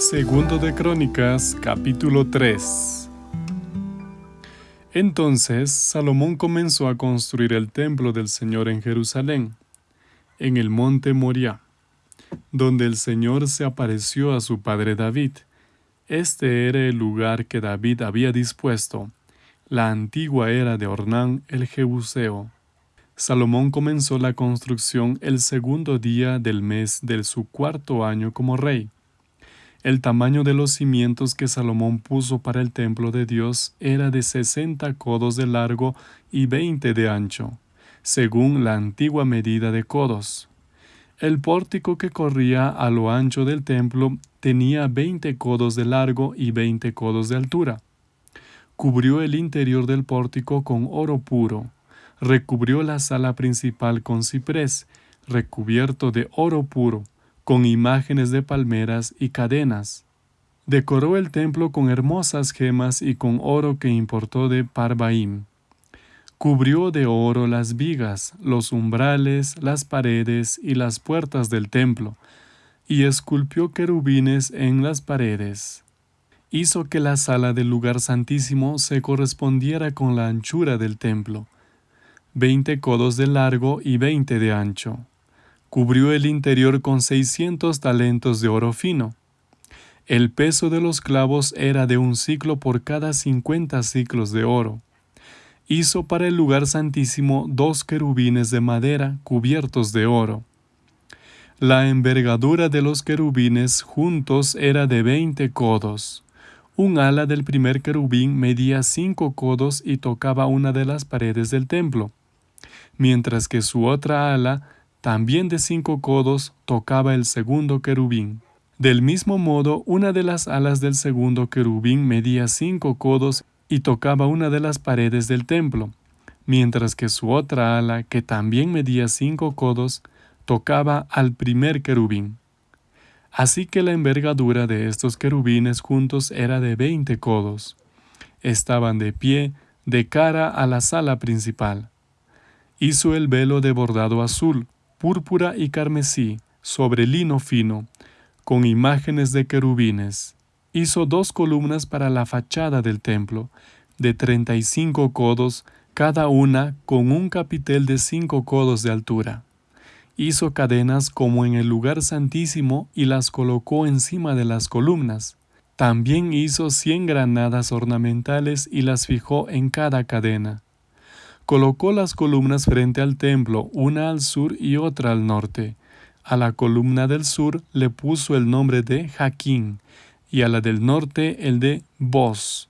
Segundo de Crónicas, capítulo 3. Entonces Salomón comenzó a construir el templo del Señor en Jerusalén, en el monte Moriah, donde el Señor se apareció a su padre David. Este era el lugar que David había dispuesto, la antigua era de Ornán el Jebuseo. Salomón comenzó la construcción el segundo día del mes de su cuarto año como rey el tamaño de los cimientos que Salomón puso para el templo de Dios era de sesenta codos de largo y veinte de ancho, según la antigua medida de codos. El pórtico que corría a lo ancho del templo tenía veinte codos de largo y veinte codos de altura. Cubrió el interior del pórtico con oro puro, recubrió la sala principal con ciprés, recubierto de oro puro, con imágenes de palmeras y cadenas. Decoró el templo con hermosas gemas y con oro que importó de Parbaim. Cubrió de oro las vigas, los umbrales, las paredes y las puertas del templo, y esculpió querubines en las paredes. Hizo que la sala del lugar santísimo se correspondiera con la anchura del templo, veinte codos de largo y veinte de ancho cubrió el interior con seiscientos talentos de oro fino. El peso de los clavos era de un ciclo por cada cincuenta ciclos de oro. Hizo para el lugar santísimo dos querubines de madera cubiertos de oro. La envergadura de los querubines juntos era de veinte codos. Un ala del primer querubín medía cinco codos y tocaba una de las paredes del templo, mientras que su otra ala también de cinco codos tocaba el segundo querubín. Del mismo modo, una de las alas del segundo querubín medía cinco codos y tocaba una de las paredes del templo, mientras que su otra ala, que también medía cinco codos, tocaba al primer querubín. Así que la envergadura de estos querubines juntos era de veinte codos. Estaban de pie, de cara a la sala principal. Hizo el velo de bordado azul, púrpura y carmesí sobre lino fino, con imágenes de querubines. Hizo dos columnas para la fachada del templo, de treinta y cinco codos, cada una con un capitel de cinco codos de altura. Hizo cadenas como en el lugar santísimo y las colocó encima de las columnas. También hizo cien granadas ornamentales y las fijó en cada cadena. Colocó las columnas frente al templo, una al sur y otra al norte. A la columna del sur le puso el nombre de Jaquín y a la del norte el de Boz.